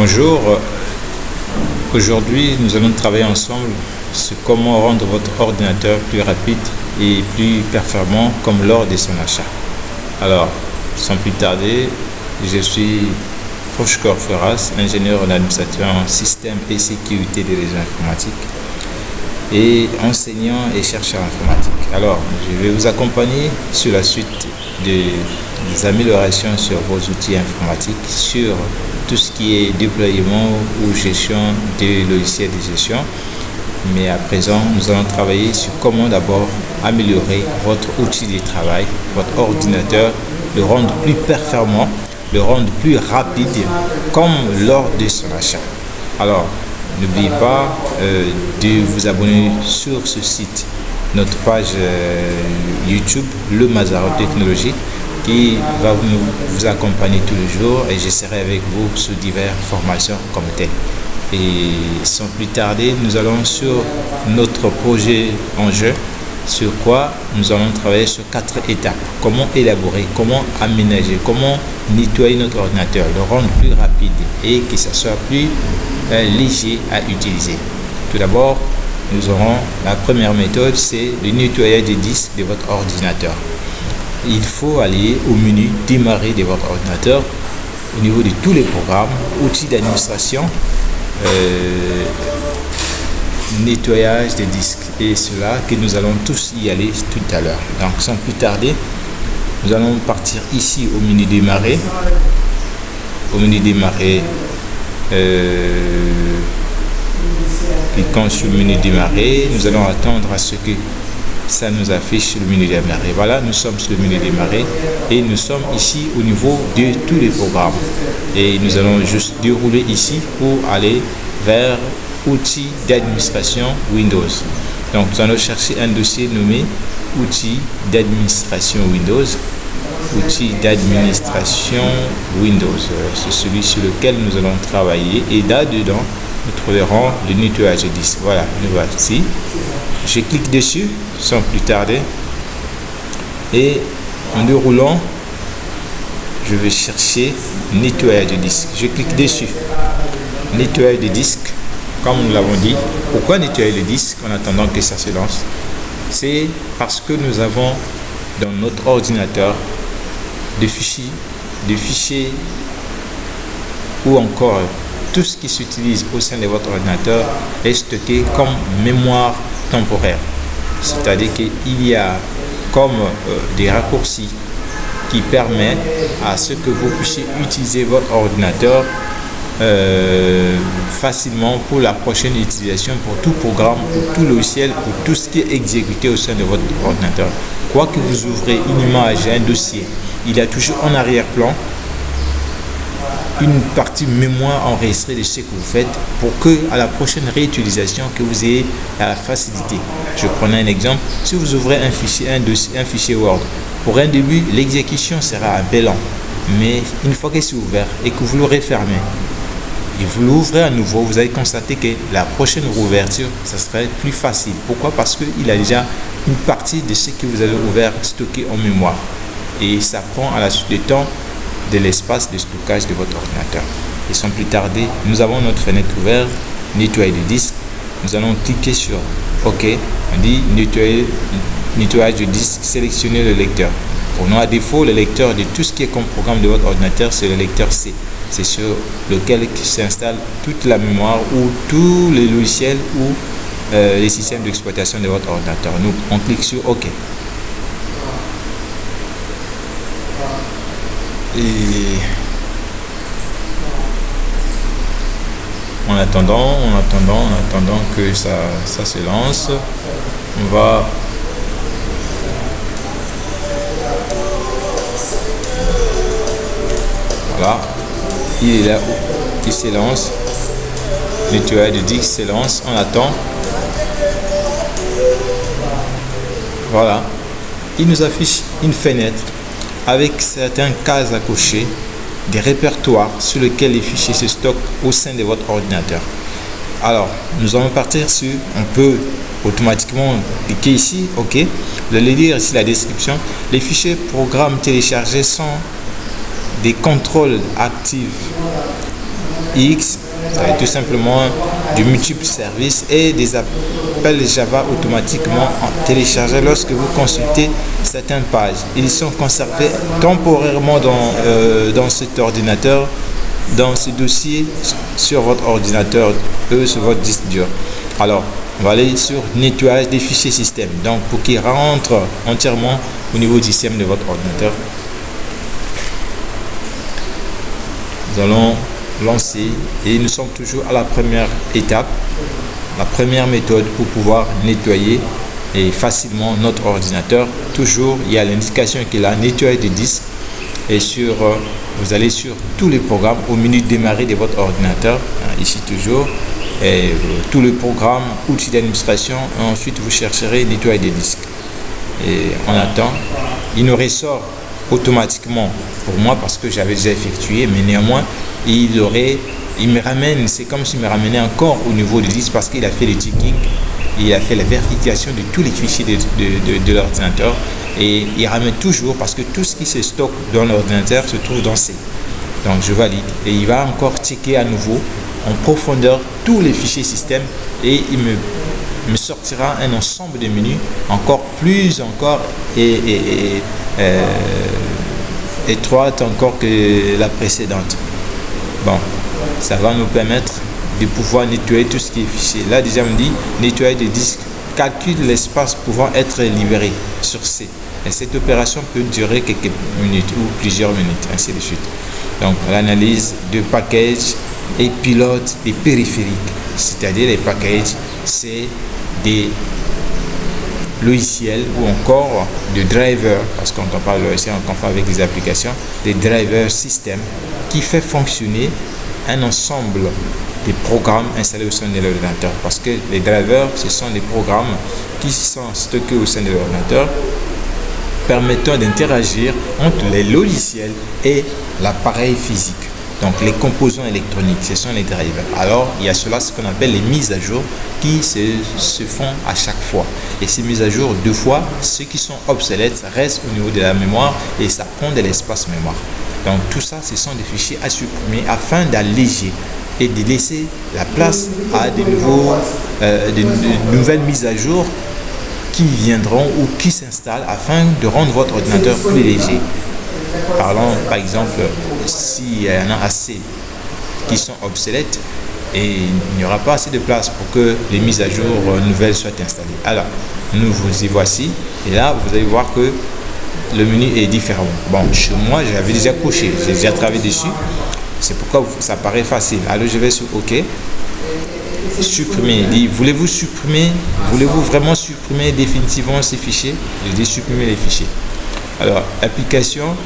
Bonjour, aujourd'hui nous allons travailler ensemble sur comment rendre votre ordinateur plus rapide et plus performant comme lors de son achat. Alors, sans plus tarder, je suis Prochkor Ferras, ingénieur en administration système et sécurité des réseaux informatiques et enseignant et chercheur informatique. Alors, je vais vous accompagner sur la suite des, améliorations sur vos outils informatiques, sur tout ce qui est déploiement ou gestion des logiciels de gestion. Mais à présent, nous allons travailler sur comment d'abord améliorer votre outil de travail, votre ordinateur, le rendre plus performant, le rendre plus rapide, comme lors de son achat. Alors, N'oubliez pas euh, de vous abonner sur ce site, notre page euh, YouTube, Le Mazaro Technologie, qui va vous, accompagner tous les jours et je serai avec vous sur diverses formations comme tel. Et sans plus tarder, nous allons sur notre projet en jeu, sur quoi nous allons travailler sur quatre étapes. Comment élaborer, comment aménager, comment nettoyer notre ordinateur, le rendre plus rapide et que ça soit plus léger à utiliser. Tout d'abord, nous aurons la première méthode, c'est le nettoyage des disques de votre ordinateur. Il faut aller au menu démarrer de votre ordinateur au niveau de tous les programmes, outils d'administration, euh, nettoyage des disques et cela que nous allons tous y aller tout à l'heure. Donc sans plus tarder, nous allons partir ici au menu démarrer. Au menu démarrer, euh, cliquons sur menu démarrer. Nous allons attendre à ce que ça nous affiche le menu démarrer. Voilà, nous sommes sur le menu démarrer et nous sommes ici au niveau de tous les programmes. Et nous allons juste dérouler ici pour aller vers outils d'administration Windows. Donc nous allons chercher un dossier nommé outils d'administration Windows outil d'administration Windows. Euh, c'est celui sur lequel nous allons travailler et là-dedans, nous trouverons le nettoyage de disque. Voilà, nous voici. Je clique dessus sans plus tarder et en déroulant, je vais chercher nettoyage de disque. Je clique dessus. Nettoyage de disque, comme nous l'avons dit. Pourquoi nettoyer le disque en attendant que ça se lance? C'est parce que nous avons dans notre ordinateur des fichiers, des fichiers ou encore tout ce qui s'utilise au sein de votre ordinateur est stocké comme mémoire temporaire. C'est-à-dire qu'il y a comme euh, des raccourcis qui permettent à ce que vous puissiez utiliser votre ordinateur euh, facilement pour la prochaine utilisation, pour tout programme, pour tout logiciel, pour tout ce qui est exécuté au sein de votre ordinateur. Quoi que vous ouvrez une image, un dossier, il y a toujours en arrière-plan une partie mémoire enregistrée de ce que vous faites pour que à la prochaine réutilisation que vous ayez la facilité. Je prends un exemple. Si vous ouvrez un fichier, un dossier, un fichier Word, pour un début, l'exécution sera un peu lent. Mais une fois que c'est ouvert et que vous le refermez, et vous l'ouvrez à nouveau, vous allez constater que la prochaine rouverture, ça serait plus facile. Pourquoi? Parce qu'il a déjà une partie de ce que vous avez ouvert stocké en mémoire et ça prend à la suite du temps de l'espace de stockage de votre ordinateur. Et sans plus tarder, nous avons notre fenêtre ouverte, nettoyer le disque. Nous allons cliquer sur OK. On dit nettoyer, nettoyage du disque, sélectionner le lecteur. Pour nous, à défaut, le lecteur de tout ce qui est comme programme de votre ordinateur, c'est le lecteur C. C'est sur lequel s'installe toute la mémoire ou tous les logiciels ou euh, les systèmes d'exploitation de votre ordinateur. Nous, on clique sur OK. Et en attendant, en attendant, en attendant que ça, ça se lance, on va voilà, il est là, il se lance, le tueur de disque se lance, on attend, voilà, il nous affiche une fenêtre avec certains cases à cocher, des répertoires sur lesquels les fichiers se stockent au sein de votre ordinateur. Alors, nous allons partir sur, on peut automatiquement cliquer ici, ok. Vous allez lire ici la description. Les fichiers programmes téléchargés sont des contrôles actifs X, tout simplement du multiple service et des appels Java automatiquement téléchargés lorsque vous consultez certaines pages. Ils sont conservés temporairement dans, euh, dans cet ordinateur, dans ce dossier sur votre ordinateur, eux sur votre disque dur. Alors, on va aller sur nettoyage des fichiers système. Donc, pour qu'ils rentrent entièrement au niveau du système de votre ordinateur, nous allons lancer et nous sommes toujours à la première étape, la première méthode pour pouvoir nettoyer et facilement notre ordinateur. Toujours, il y a l'indication qu'il a nettoyé des disques et sur, euh, vous allez sur tous les programmes au menu démarrer de votre ordinateur, hein, ici toujours, et euh, tous les programmes, outils d'administration, ensuite vous chercherez nettoyer des disques. Et on attend, il nous ressort automatiquement pour moi parce que j'avais déjà effectué, mais néanmoins, il aurait, il me ramène, c'est comme s'il me ramenait encore au niveau du disque parce qu'il a fait le ticking, il a fait la vérification de tous les fichiers de, de, l'ordinateur et il ramène toujours parce que tout ce qui se stocke dans l'ordinateur se trouve dans C. Donc je valide et il va encore checker à nouveau en profondeur tous les fichiers système et il me, me sortira un ensemble de menus encore plus encore et, euh, étroite encore que la précédente. Bon, ça va nous permettre de pouvoir nettoyer tout ce qui est fichier. Là, déjà, on dit nettoyer des disques, calcule l'espace pouvant être libéré sur C. Et cette opération peut durer quelques minutes ou plusieurs minutes, ainsi de suite. Donc, l'analyse de package et pilote des périphériques, c'est-à-dire les packages, c'est des logiciels ou encore de drivers, parce qu'on parle ici on fait avec des applications, des drivers système qui fait fonctionner un ensemble de programmes installés au sein de l'ordinateur. Parce que les drivers, ce sont des programmes qui sont stockés au sein de l'ordinateur permettant d'interagir entre les logiciels et l'appareil physique. Donc les composants électroniques, ce sont les drivers. Alors il y a cela, ce qu'on appelle les mises à jour qui se, font à chaque fois. Et ces mises à jour, deux fois, ceux qui sont obsolètes restent au niveau de la mémoire et ça prend de l'espace mémoire. Donc tout ça, ce sont des fichiers à supprimer afin d'alléger et de laisser la place à nouveaux, euh, de nouvelles mises à jour qui viendront ou qui s'installent afin de rendre votre ordinateur plus léger. Parlons par exemple s'il y en a assez qui sont obsolètes et il n'y aura pas assez de place pour que les mises à jour nouvelles soient installées. Alors, nous vous y voici et là vous allez voir que le menu est différent. Bon, chez moi j'avais déjà coché, j'ai déjà travaillé dessus. C'est pourquoi ça paraît facile. Alors je vais sur OK. Supprimer. dit voulez-vous supprimer? Voulez-vous vraiment supprimer définitivement ces fichiers? Je dis supprimer les fichiers. Alors, application,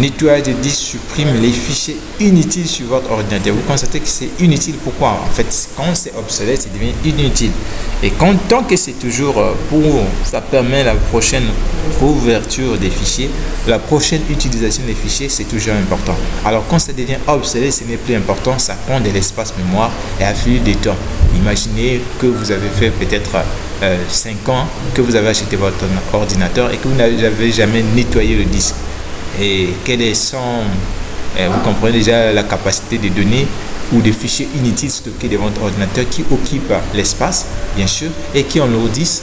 nettoyage de disques supprime les fichiers inutiles sur votre ordinateur. Vous constatez que c'est inutile. Pourquoi? En fait, quand c'est obsolète, ça devient inutile. Et quand, tant que c'est toujours euh, pour, ça permet la prochaine ouverture des fichiers, la prochaine utilisation des fichiers, c'est toujours important. Alors quand ça devient obsolète, ce n'est plus important, ça prend de l'espace mémoire et fil du temps. Imaginez que vous avez fait peut-être 5 euh, ans que vous avez acheté votre ordinateur et que vous n'avez jamais nettoyé le disque et quels sont, euh, vous comprenez déjà la capacité de données ou des fichiers inutiles stockés dans votre ordinateur qui occupent l'espace, bien sûr, et qui enlourdissent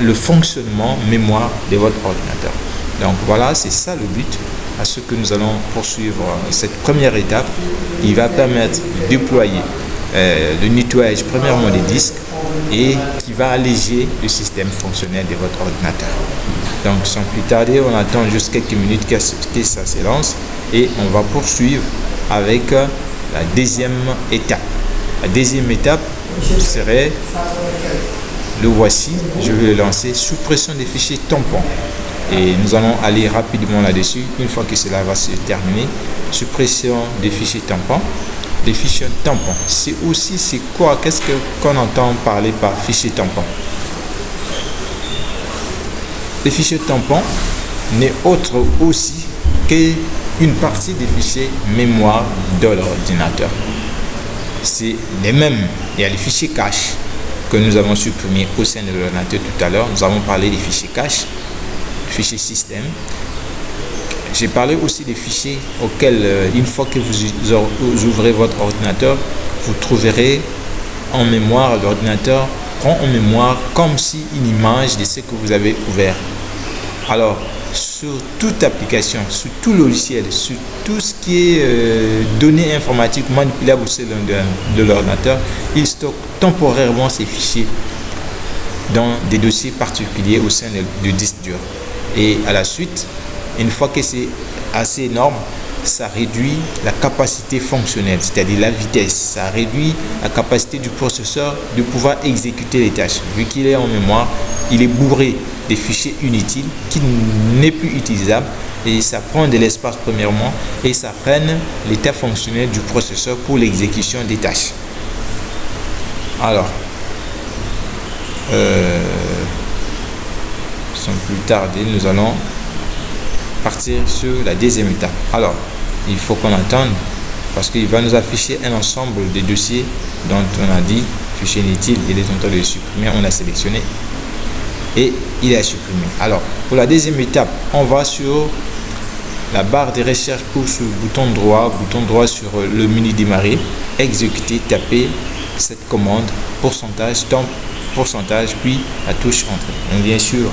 le fonctionnement mémoire de votre ordinateur. Donc voilà, c'est ça le but à ce que nous allons poursuivre cette première étape qui va permettre de déployer euh, le nettoyage premièrement des disques et qui va alléger le système fonctionnel de votre ordinateur. Donc sans plus tarder, on attend juste quelques minutes que, ça se lance et on va poursuivre avec euh, la deuxième étape. La deuxième étape serait, le voici, je vais le lancer, suppression des fichiers tampons. Et nous allons aller rapidement là-dessus. Une fois que cela va se terminer, suppression des fichiers tampons. Les fichiers tampons, c'est aussi, c'est quoi? Qu'est-ce qu'on entend parler par fichier tampon? Les fichiers tampons n'est autre aussi qu'une partie des fichiers mémoire de l'ordinateur. C'est les mêmes. Il y a les fichiers cache que nous avons supprimés au sein de l'ordinateur tout à l'heure. Nous avons parlé des fichiers cache, fichiers système. j'ai parlé aussi des fichiers auxquels, euh, une fois que vous ouvrez votre ordinateur, vous trouverez en mémoire, l'ordinateur prend en mémoire comme si une image de ce que vous avez ouvert. Alors, sur toute application, sur tout logiciel, sur tout ce qui est euh, données informatiques manipulables au sein de, l'ordinateur, il stocke temporairement ces fichiers dans des dossiers particuliers au sein du disque dur. Et à la suite, une fois que c'est assez énorme, ça réduit la capacité fonctionnelle, c'est-à-dire la vitesse. Ça réduit la capacité du processeur de pouvoir exécuter les tâches. Vu qu'il est en mémoire, il est bourré des fichiers inutiles qui n'est plus utilisable et ça prend de l'espace premièrement et ça freine l'état fonctionnel du processeur pour l'exécution des tâches. Alors, euh, sans plus tarder, nous allons partir sur la deuxième étape. Alors, il faut qu'on attende parce qu'il va nous afficher un ensemble de dossiers dont on a dit fichier inutile, il est en train de supprimer, on a sélectionné et il est supprimé. Alors, pour la deuxième étape, on va sur la barre de recherche pour le bouton droit, bouton droit sur le menu démarrer, exécuter, taper cette commande, pourcentage, temps, pourcentage, puis la touche entrée. On vient sur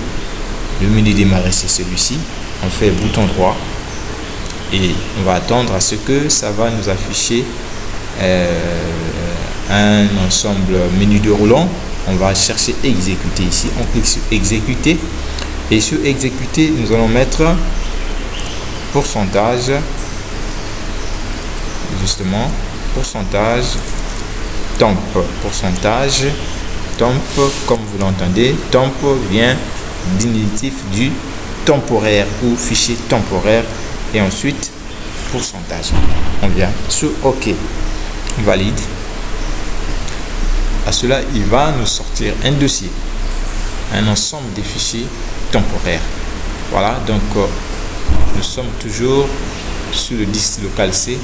le menu démarrer, c'est celui-ci. On fait bouton droit et on va attendre à ce que ça va nous afficher euh, un ensemble menu de roulant on va chercher exécuter ici. On clique sur exécuter. Et sur exécuter nous allons mettre pourcentage justement pourcentage temp. Pourcentage temp comme vous l'entendez temp vient diminutif du temporaire ou fichier temporaire et ensuite pourcentage on vient sur ok valide à cela, il va nous sortir un dossier, un ensemble de fichiers temporaires. Voilà, donc euh, nous sommes toujours sur le disque local C,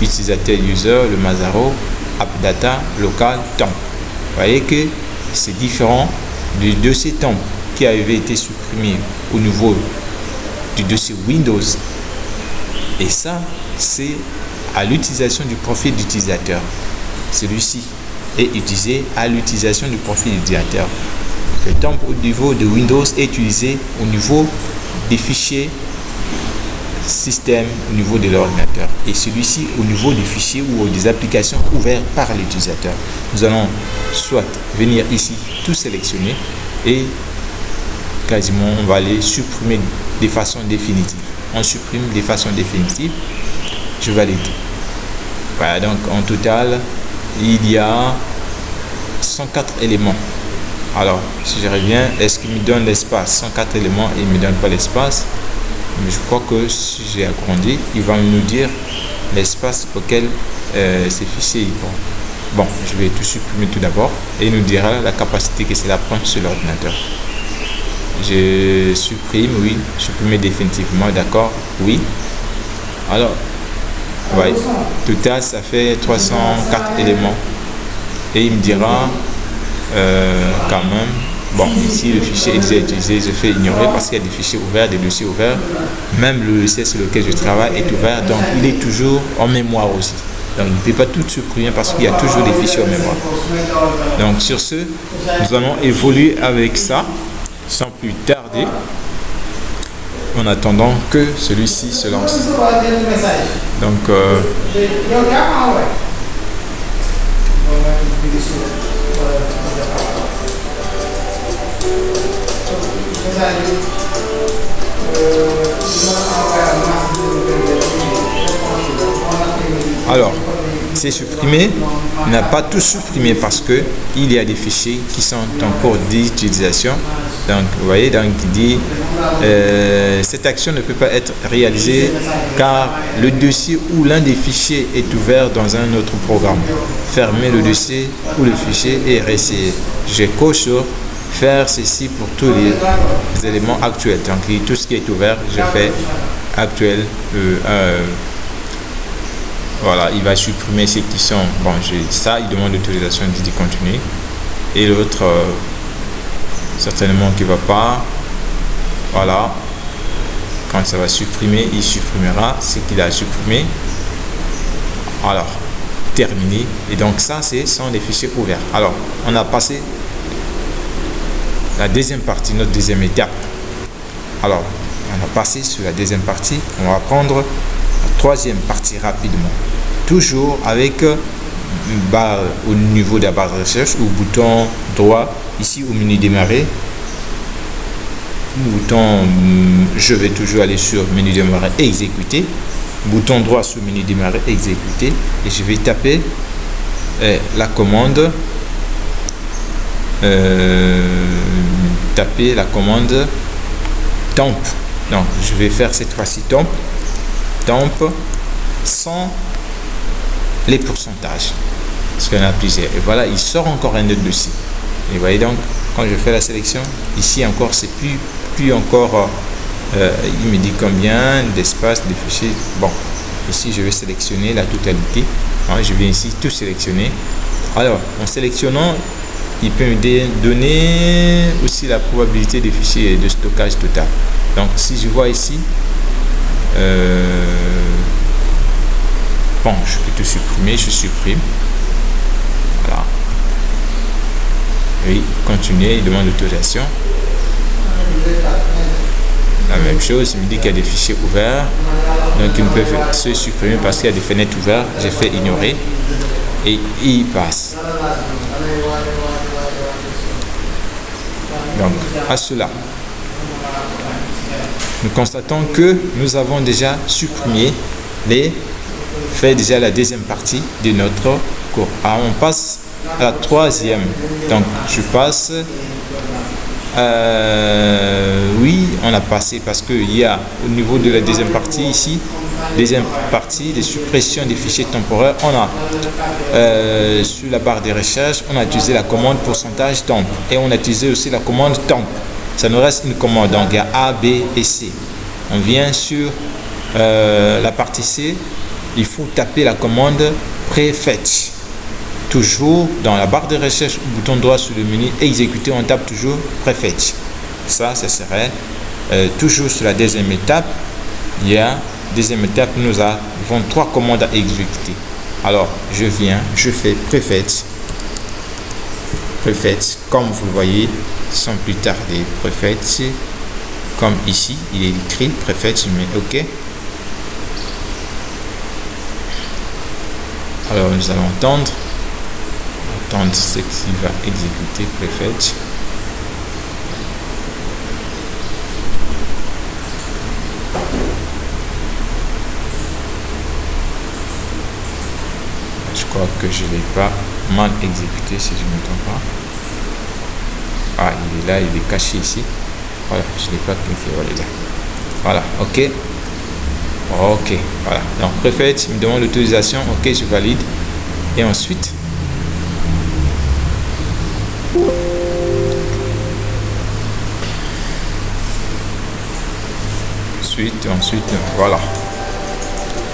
utilisateur user, le Mazaro, AppData, local, temp. Vous voyez que c'est différent du dossier temp qui avait été supprimé au niveau du dossier Windows. Et ça, c'est à l'utilisation du profil d'utilisateur. Celui-ci est utilisé à l'utilisation du profil utilisateur. Le temp au niveau de Windows est utilisé au niveau des fichiers système au niveau de l'ordinateur et celui-ci au niveau des fichiers ou des applications ouvertes par l'utilisateur. Nous allons soit venir ici tout sélectionner et quasiment on va aller supprimer de façon définitive. On supprime de façon définitive. Je valide. Voilà donc en total il y a 104 éléments. Alors, si je reviens, est-ce qu'il me donne l'espace? 104 éléments il me donne pas l'espace. Mais je crois que si j'ai agrandi, il va nous dire l'espace auquel euh, ces fichiers Bon, je vais tout supprimer tout d'abord et il nous dira la capacité que cela prend sur l'ordinateur. Je supprime, oui, supprimer définitivement, d'accord, oui. Alors, Ouais. Total, ça fait 304 éléments. Et il me dira euh, quand même, bon, ici le fichier est déjà utilisé, je fais ignorer parce qu'il y a des fichiers ouverts, des dossiers ouverts. Même le logiciel sur lequel je travaille est ouvert, donc il est toujours en mémoire aussi. Donc il ne peut pas tout supprimer parce qu'il y a toujours des fichiers en mémoire. Donc sur ce, nous allons évoluer avec ça sans plus tarder en attendant que celui-ci se lance. Donc, euh, alors, c'est supprimé, n'a pas tout supprimé parce que il y a des fichiers qui sont en cours d'utilisation. Donc, vous voyez, donc il dit euh, cette action ne peut pas être réalisée car le dossier ou l'un des fichiers est ouvert dans un autre programme. Fermez le dossier ou le fichier et réessayez. Je coche sur faire ceci pour tous les éléments actuels. Donc, tout ce qui est ouvert, je fais actuel. Euh, euh, voilà, il va supprimer ceux qui sont. Bon, ça, il demande l'autorisation de continuer. Et l'autre, certainement qui va pas. Voilà. quand ça va supprimer il supprimera ce qu'il a supprimé alors terminé et donc ça c'est sont des fichiers ouverts alors on a passé la deuxième partie notre deuxième étape alors on a passé sur la deuxième partie on va prendre troisième partie rapidement. Toujours avec barre au niveau de la barre de recherche ou bouton droit ici au menu démarrer. Bouton je vais toujours aller sur menu démarrer exécuter. Bouton droit sur menu démarrer exécuter. Et je vais taper euh, la commande. Euh, taper la commande temp. Donc je vais faire cette fois-ci temp temp sans les pourcentages. Parce qu'on a plusieurs. Et voilà il sort encore un autre dossier. Et voyez donc quand je fais la sélection ici encore c'est plus plus encore euh, il me dit combien d'espace de fichiers. Bon ici je vais sélectionner la totalité. Hein, je vais ici tout sélectionner. Alors en sélectionnant il peut me donner aussi la probabilité des fichiers de stockage total. Donc si je vois ici euh, bon je peux tout supprimer je supprime. Voilà. Oui continuer il demande l'autorisation. La même chose, il me dit qu'il y a des fichiers ouverts, donc ils peuvent se supprimer parce qu'il y a des fenêtres ouvertes. J'ai fait ignorer. Et il passe. Donc, à cela, nous constatons que nous avons déjà supprimé les fait déjà la deuxième partie de notre cours. Alors, on passe à la troisième. Donc, je passe euh, oui, on a passé parce qu'il y a au niveau de la deuxième partie ici, deuxième partie, des suppressions des fichiers temporaires, on a euh, sur la barre de recherche, on a utilisé la commande pourcentage temp et on a utilisé aussi la commande temp. Ça nous reste une commande, donc il y a A, B et C. On vient sur euh, la partie C, il faut taper la commande prefetch toujours dans la barre de recherche, bouton droit sur le menu exécuter, on tape toujours prefetch. Ça, ce serait euh, toujours sur la deuxième étape. Il y a deuxième étape, nous avons trois commandes à exécuter. Alors, je viens, je fais prefetch. Prefetch, comme vous le voyez, sans plus tarder, prefetch. Comme ici, il est écrit prefetch, mais OK. Alors, nous allons entendre ce qui va exécuter prefetch je crois que je l'ai pas mal exécuté si je ne me trompe pas. Ah il est là il est caché ici. Voilà je l'ai pas cliqué voilà voilà ok. Ok voilà. Donc prefetch il me demande l'autorisation. Ok je valide. Et ensuite? Ensuite, ensuite, voilà.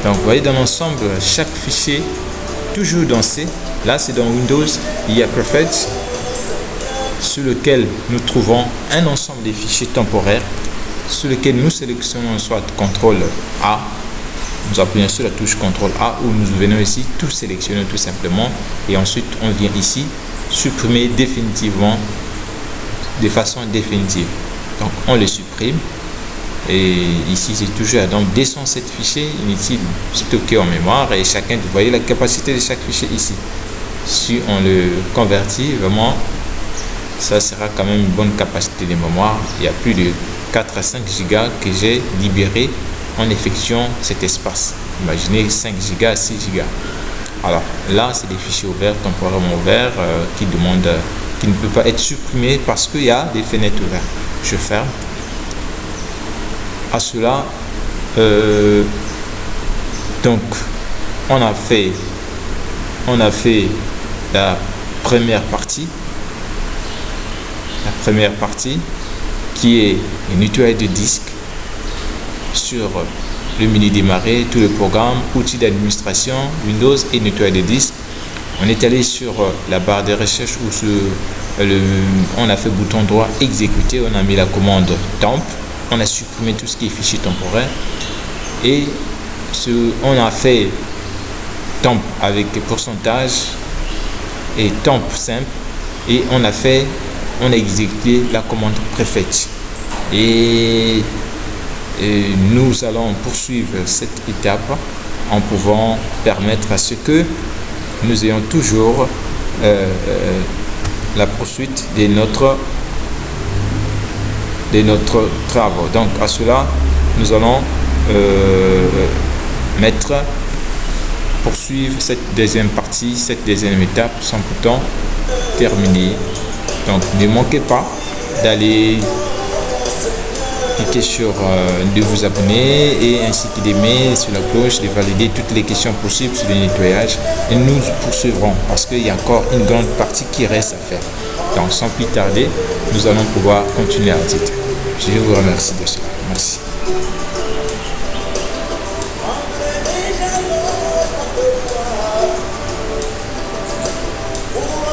Donc, vous voyez dans l'ensemble, chaque fichier, toujours dans. Là, c'est dans Windows, il y a Perfect, sur lequel nous trouvons un ensemble de fichiers temporaires, sur lequel nous sélectionnons soit CTRL A, nous appuyons sur la touche CTRL A, ou nous venons ici, tout sélectionner tout simplement, et ensuite on vient ici, supprimer définitivement de façon définitive. Donc on le supprime. Et ici, c'est toujours donc 207 fichiers inutiles stockés en mémoire et chacun, vous voyez la capacité de chaque fichier ici. Si on le convertit, vraiment, ça sera quand même une bonne capacité de mémoire. Il y a plus de 4 à 5 gigas que j'ai libéré en effectuant cet espace. Imaginez 5 gigas, 6 gigas. Alors là, c'est des fichiers ouverts, temporairement ouverts, euh, qui demandent, qui ne peut pas être supprimés parce qu'il y a des fenêtres ouvertes. Je ferme. À cela, euh, donc, on a fait, on a fait la première partie, la première partie qui est une nettoyage de disque sur le menu démarrer, tout le programme, outils d'administration, Windows et nettoyage des disques. On est allé sur euh, la barre de recherche où on a fait bouton droit exécuter, on a mis la commande temp on a supprimé tout ce qui est fichier temporaire et ce, on a fait temp avec pourcentage et simple. Et on a fait on a exécuté la commande préfète. Et, nous allons poursuivre cette étape en pouvant permettre à ce que nous ayons toujours euh, euh, la poursuite de notre de notre travaux. Donc à cela nous allons euh, mettre poursuivre cette deuxième partie cette deuxième étape sans pourtant terminer donc ne manquez pas d'aller cliquer sur euh, de vous abonner et ainsi que d'aimer sur la cloche, de valider toutes les questions possibles sur le nettoyage et nous poursuivrons parce qu'il y a encore une grande partie qui reste à faire. Donc sans plus tarder, nous allons pouvoir continuer à titre. Je vous remercie de cela. Merci.